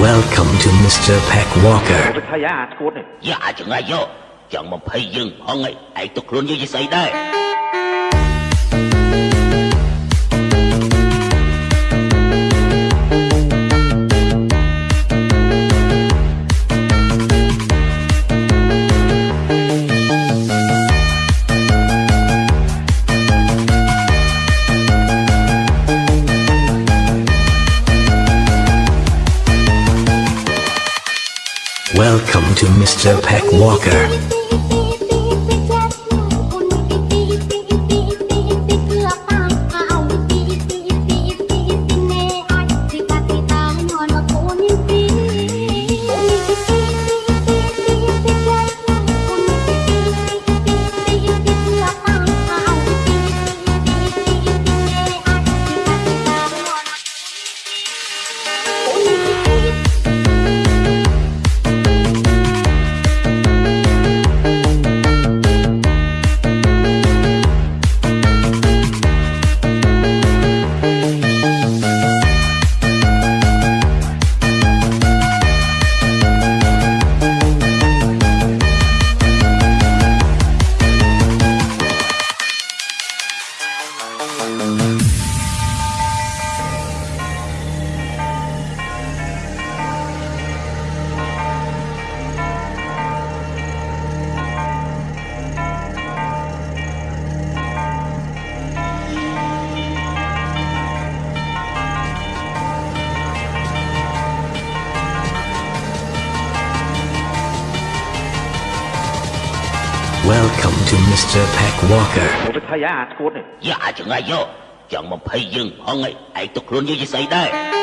Welcome to Mr. Peck Walker. ទៅថៃអាឈួតនេះយ៉ាអាចង្អាយយកចង់មកភ័យយើងផងឯងឯងទុកខ្លួនយើងជាស្អីដែរ Welcome to Mr. Peck Walker. 'Welcome to Mr. Peck Walker. ទៅថៃអាឈួតនេះយ៉ាអាចង្អាយយកចង់មកភ័យយើងផងឯងឯងទុកខ្លួនយើងជាស្អីដែរ